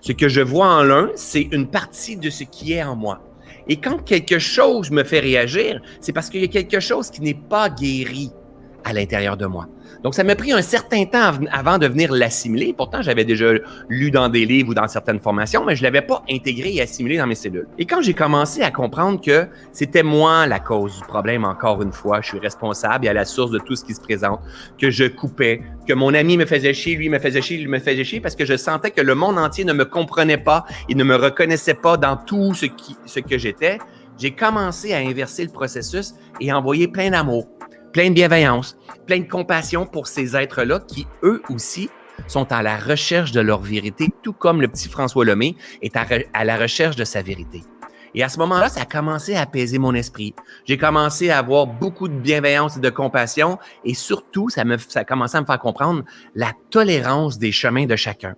Ce que je vois en l'un, c'est une partie de ce qui est en moi. Et quand quelque chose me fait réagir, c'est parce qu'il y a quelque chose qui n'est pas guéri à l'intérieur de moi. Donc, ça m'a pris un certain temps avant de venir l'assimiler. Pourtant, j'avais déjà lu dans des livres ou dans certaines formations, mais je ne l'avais pas intégré et assimilé dans mes cellules. Et quand j'ai commencé à comprendre que c'était moi la cause du problème, encore une fois, je suis responsable et à la source de tout ce qui se présente, que je coupais, que mon ami me faisait chier, lui me faisait chier, lui me faisait chier, parce que je sentais que le monde entier ne me comprenait pas, il ne me reconnaissait pas dans tout ce, qui, ce que j'étais, j'ai commencé à inverser le processus et envoyer plein d'amour, plein de bienveillance, plein de compassion pour ces êtres-là qui, eux aussi, sont à la recherche de leur vérité, tout comme le petit François Lemay est à, la recherche de sa vérité. Et à ce moment-là, ça a commencé à apaiser mon esprit. J'ai commencé à avoir beaucoup de bienveillance et de compassion et surtout, ça, me, ça a commencé à me faire comprendre la tolérance des chemins de chacun.